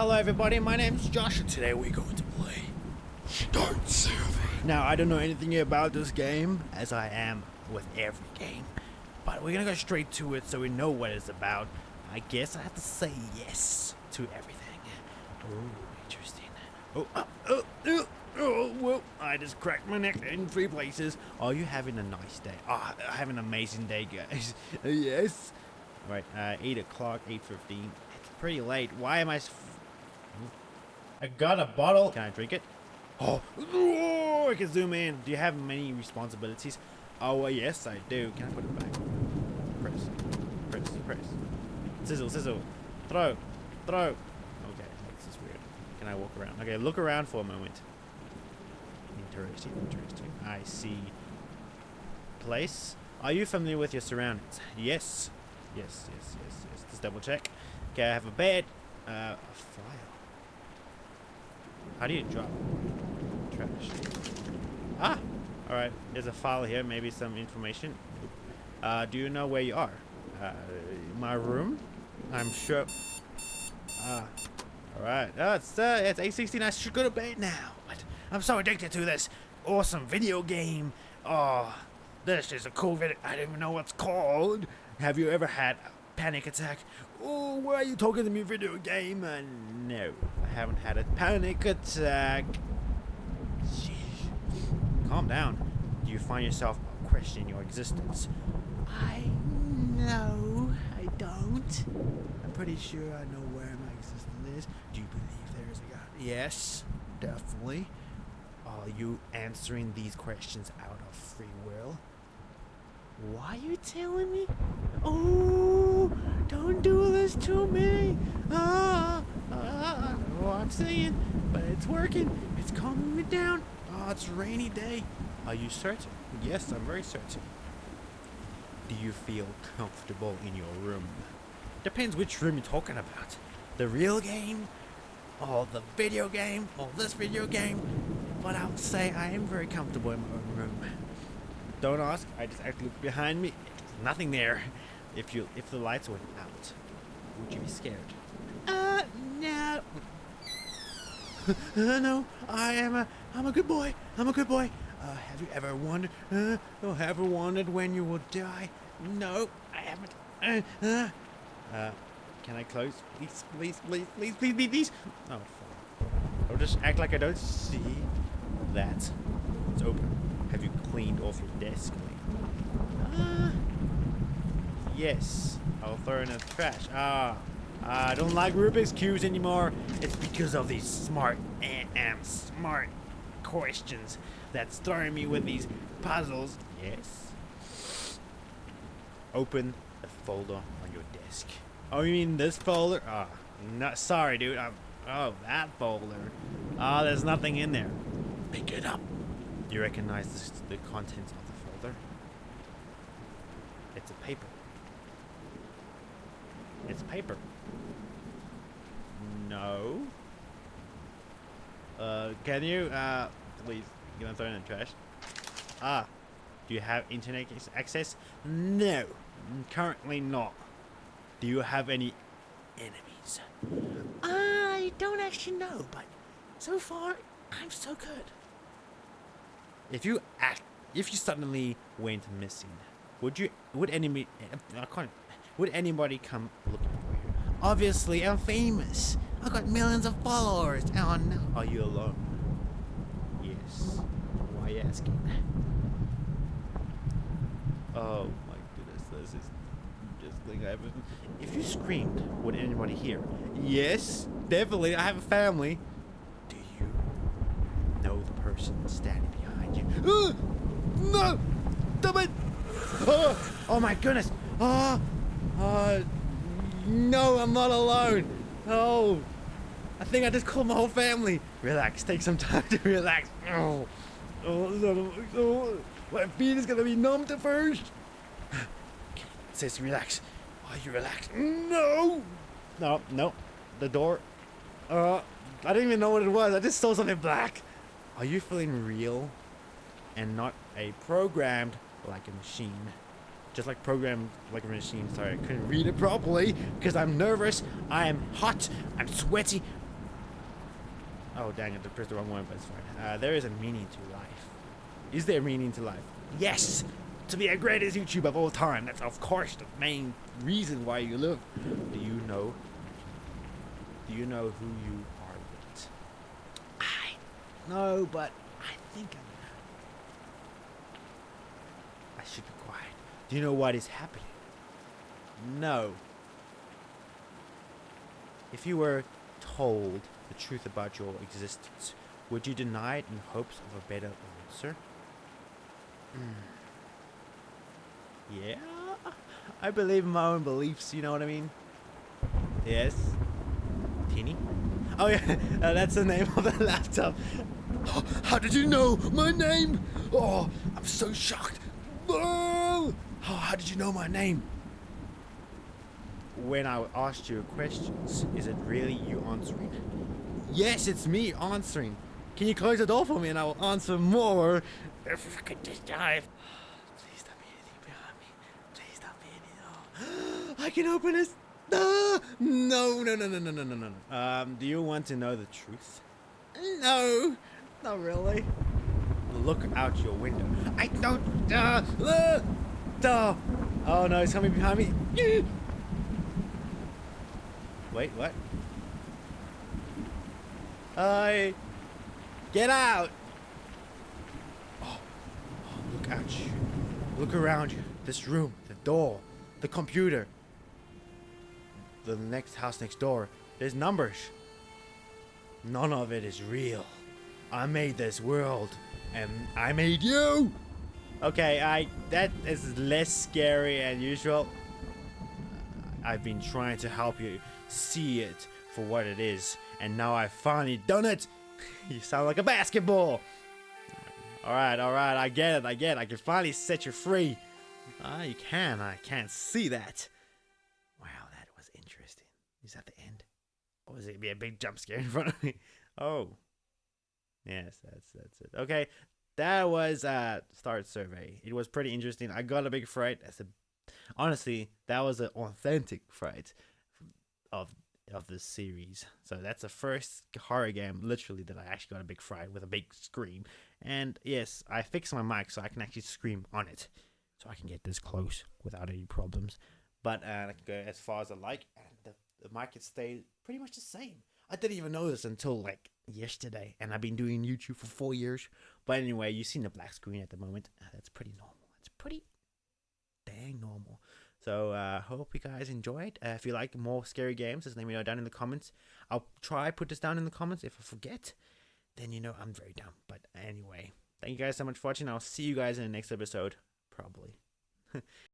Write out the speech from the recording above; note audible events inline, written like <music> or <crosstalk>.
Hello everybody, my name's Josh and today we're going to play Start Survey. Now I don't know anything about this game, as I am with every game, but we're gonna go straight to it so we know what it's about. I guess I have to say yes to everything. Oh, interesting. Oh, oh, oh, oh, oh, well, I just cracked my neck in three places. Are you having a nice day? Ah, oh, having an amazing day, guys. <laughs> yes. Right, uh, 8 o'clock, 8.15. It's pretty late. Why am I... I got a bottle. Can I drink it? Oh, oh, I can zoom in. Do you have many responsibilities? Oh, yes, I do. Can I put it back? Press, press, press. Sizzle, sizzle. Throw, throw. Okay, this is weird. Can I walk around? Okay, look around for a moment. Interesting, interesting. I see. Place. Are you familiar with your surroundings? Yes. Yes, yes, yes, yes. Let's double check. Okay, I have a bed. Uh, a file. How do you drop trash? Ah! Alright, there's a file here, maybe some information. Uh, do you know where you are? Uh, my room? I'm sure... Ah. Alright, oh, it's, uh, it's 8.16, I should go to bed now. But I'm so addicted to this awesome video game. Oh, this is a cool video. I don't even know what's called. Have you ever had a panic attack? Oh, why are you talking to me, video game? Uh, no, haven't had a panic attack. Calm down. Do you find yourself questioning your existence? I no, I don't. I'm pretty sure I know where my existence is. Do you believe there is a God? Yes, definitely. Are you answering these questions out of free will? Why are you telling me? Oh, don't do this to me. Ah, I'm saying, but it's working. It's calming me down. Oh, it's rainy day. Are you certain? Yes, I'm very certain. Do you feel comfortable in your room? Depends which room you're talking about. The real game, or the video game, or this video game. But I would say I am very comfortable in my own room. Don't ask. I just actually look behind me. There's nothing there. If you if the lights went out, would you be scared? Uh, no. Uh, no, I am a I'm a good boy. I'm a good boy. Uh, have you ever wondered? Uh, oh, ever wondered when you will die? No, I haven't. Uh, uh, uh, can I close? Please, please, please, please, please, please, please. Oh, fuck. I'll just act like I don't see that. It's open. Have you cleaned off your desk? Ah. Yes. I'll throw in the trash. Ah. I don't like Rubik's Cubes anymore. It's because of these smart and smart questions that's throwing me with these puzzles. Yes. Open the folder on your desk. Oh, you mean this folder? Ah, oh, no, sorry, dude. I'm, oh, that folder. Ah, oh, there's nothing in there. Pick it up. Do you recognize the, the contents of the folder? It's a paper. It's paper. No. Uh, can you, uh, please, you to throw it in the trash? Ah, do you have internet access? No, currently not. Do you have any enemies? I don't actually know, but so far, I'm so good. If you act, if you suddenly went missing, would you, would enemy, I can't, would anybody come looking? Obviously, I'm famous. I've got millions of followers. Oh no. Are you alone? Yes. Why are you asking? Oh my goodness, this is just thing I haven't. If you screamed, would anybody hear? Yes, definitely. I have a family. Do you know the person standing behind you? Uh, <gasps> no! Stop it! Oh, <gasps> oh my goodness! Oh, uh, no, I'm not alone. Oh, I think I just called my whole family. Relax, take some time to relax. Oh, oh, oh my feet is gonna be numbed at first. Says relax. Are you relaxed? No, no, no. The door. Uh, I didn't even know what it was. I just saw something black. Are you feeling real and not a programmed like a machine? Just like programmed like a machine. Sorry, I couldn't read it properly because I'm nervous. I am hot. I'm sweaty. Oh, dang it, I pressed the wrong one, but it's fine. Uh, there is a meaning to life. Is there a meaning to life? Yes! To be a greatest YouTuber of all time. That's, of course, the main reason why you live. Do you know? Do you know who you are with? I know, but I think I'm. I should be quiet. Do you know what is happening? No. If you were told the truth about your existence, would you deny it in hopes of a better answer? Hmm. Yeah, I believe in my own beliefs, you know what I mean? Yes. Teeny? Oh yeah, <laughs> uh, that's the name of the <laughs> laptop. How did you know my name? Oh, I'm so shocked. Oh, how did you know my name? When I asked you questions, is it really you answering? Yes, it's me answering. Can you close the door for me and I will answer more? If I could just dive. Please don't be anything behind me. Please don't be anything. Oh, <gasps> I can open this. Ah! No, no, no, no, no, no, no, no. Um, do you want to know the truth? No, not really. Look out your window. I don't. Uh, uh, Oh no, he's coming behind me. Wait, what? I get out. Oh, oh, look at you. Look around you. This room, the door, the computer. The next house next door. There's numbers. None of it is real. I made this world, and I made you. Okay, I that is less scary than usual. I've been trying to help you see it for what it is, and now I've finally done it. <laughs> you sound like a basketball. All right, all right, I get it, I get it. I can finally set you free. Ah, you can. I can't see that. Wow, that was interesting. Is that the end? Or was it be a big jump scare in front of me? <laughs> Oh, yes, that's that's it. Okay, that was a start survey. It was pretty interesting. I got a big fright. As a honestly, that was an authentic fright of of this series. So that's the first horror game, literally, that I actually got a big fright with a big scream. And yes, I fixed my mic so I can actually scream on it, so I can get this close without any problems. But uh, I can go as far as I like, and the, the mic can stay pretty much the same. I didn't even know this until like yesterday, and I've been doing YouTube for four years. But anyway, you've seen the black screen at the moment. Uh, that's pretty normal. It's pretty dang normal. So uh, hope you guys enjoyed. Uh, if you like more scary games, just let me know down in the comments. I'll try put this down in the comments. If I forget, then you know I'm very dumb. But anyway, thank you guys so much for watching. I'll see you guys in the next episode, probably. <laughs>